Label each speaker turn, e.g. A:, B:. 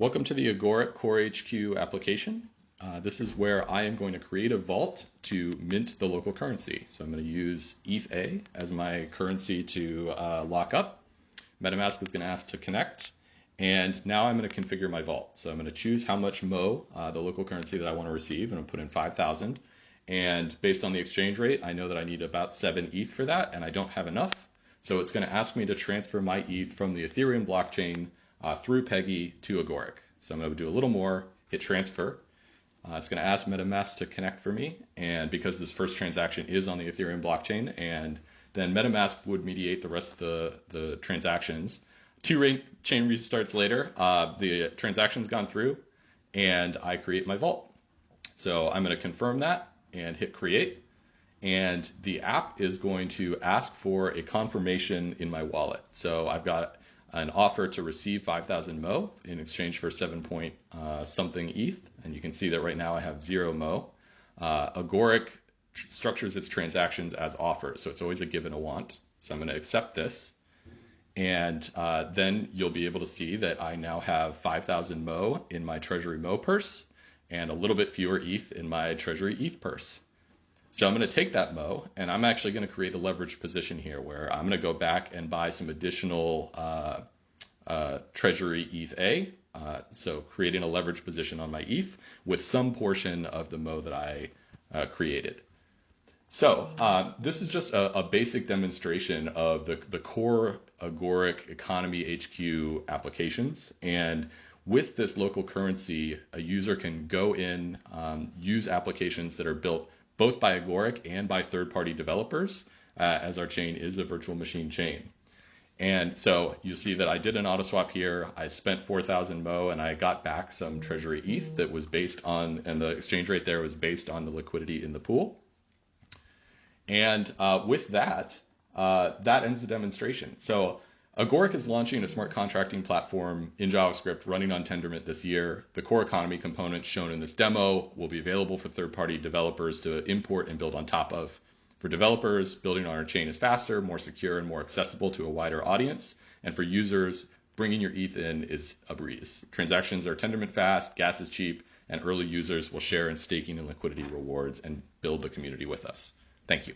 A: Welcome to the Agoric Core HQ application. Uh, this is where I am going to create a vault to mint the local currency. So I'm going to use ETH-A as my currency to uh, lock up. MetaMask is going to ask to connect. And now I'm going to configure my vault. So I'm going to choose how much MO, uh, the local currency that I want to receive, and I'll put in 5,000. And based on the exchange rate, I know that I need about 7 ETH for that, and I don't have enough. So it's going to ask me to transfer my ETH from the Ethereum blockchain uh, through Peggy to Agoric. So I'm going to do a little more, hit transfer. Uh, it's going to ask MetaMask to connect for me. And because this first transaction is on the Ethereum blockchain, and then MetaMask would mediate the rest of the, the transactions. Two chain restarts later, uh, the transaction's gone through, and I create my vault. So I'm going to confirm that and hit create. And the app is going to ask for a confirmation in my wallet. So I've got an offer to receive 5,000 Mo in exchange for 7 point uh, something ETH. And you can see that right now I have zero Mo. Uh, Agoric tr- structures its transactions as offers, so it's always a give and a want. So I'm going to accept this. And uh, then you'll be able to see that I now have 5,000 Mo in my Treasury Mo purse and a little bit fewer ETH in my Treasury ETH purse. So I'm going to take that Mo and I'm actually going to create a leverage position here where I'm going to go back and buy some additional uh, uh, Treasury ETH-A. Uh, so creating a leverage position on my ETH with some portion of the Mo that I uh, created. So uh, this is just a, a, basic demonstration of the, the core Agoric Economy HQ applications. And with this local currency, a user can go in, um, use applications that are built both by Agoric and by third-party developers, uh, as our chain is a virtual machine chain. And so you see that I did an auto swap here. I spent 4,000 Mo and I got back some Treasury ETH that was based on, and the exchange rate there was based on the liquidity in the pool. And uh, with that, uh, that ends the demonstration. So Agoric is launching a smart contracting platform in JavaScript running on Tendermint this year. The core economy components shown in this demo will be available for third-party developers to import and build on top of. For developers, building on our chain is faster, more secure, and more accessible to a wider audience. And for users, bringing your ETH in is a breeze. Transactions are Tendermint fast, gas is cheap, and early users will share in staking and liquidity rewards and build the community with us. Thank you.